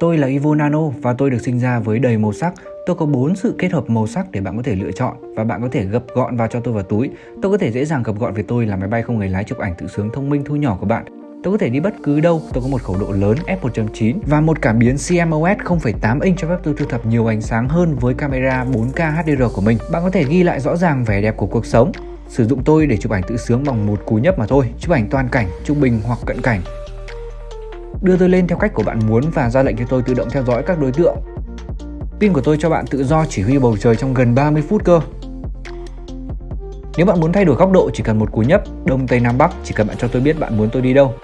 Tôi là Ivo Nano và tôi được sinh ra với đầy màu sắc. Tôi có 4 sự kết hợp màu sắc để bạn có thể lựa chọn và bạn có thể gập gọn vào cho tôi vào túi. Tôi có thể dễ dàng gập gọn về tôi là máy bay không người lái chụp ảnh tự sướng thông minh thu nhỏ của bạn. Tôi có thể đi bất cứ đâu, tôi có một khẩu độ lớn f1.9 và một cảm biến CMOS 0.8 inch cho phép tôi thu thập nhiều ánh sáng hơn với camera 4K HDR của mình. Bạn có thể ghi lại rõ ràng vẻ đẹp của cuộc sống. Sử dụng tôi để chụp ảnh tự sướng bằng một cú nhấp mà thôi, chụp ảnh toàn cảnh, trung bình hoặc cận cảnh đưa tôi lên theo cách của bạn muốn và ra lệnh cho tôi tự động theo dõi các đối tượng. Pin của tôi cho bạn tự do chỉ huy bầu trời trong gần 30 phút cơ. Nếu bạn muốn thay đổi góc độ chỉ cần một cú nhấp, đông tây nam bắc chỉ cần bạn cho tôi biết bạn muốn tôi đi đâu.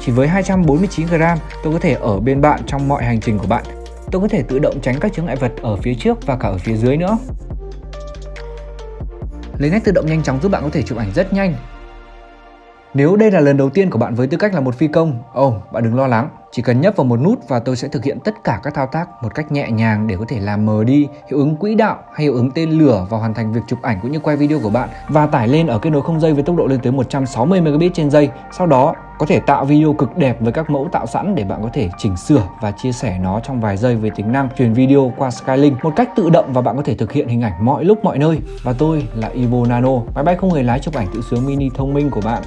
Chỉ với 249 g, tôi có thể ở bên bạn trong mọi hành trình của bạn. Tôi có thể tự động tránh các chướng ngại vật ở phía trước và cả ở phía dưới nữa. Lấy nét tự động nhanh chóng giúp bạn có thể chụp ảnh rất nhanh nếu đây là lần đầu tiên của bạn với tư cách là một phi công, ồ, oh, bạn đừng lo lắng. Chỉ cần nhấp vào một nút và tôi sẽ thực hiện tất cả các thao tác một cách nhẹ nhàng để có thể làm mờ đi hiệu ứng quỹ đạo hay hiệu ứng tên lửa và hoàn thành việc chụp ảnh cũng như quay video của bạn và tải lên ở kết nối không dây với tốc độ lên tới 160 Mbps trên giây. Sau đó có thể tạo video cực đẹp với các mẫu tạo sẵn để bạn có thể chỉnh sửa và chia sẻ nó trong vài giây với tính năng truyền video qua Skylink một cách tự động và bạn có thể thực hiện hình ảnh mọi lúc mọi nơi. Và tôi là Ivo Nano, máy bay không người lái chụp ảnh tự sướng mini thông minh của bạn.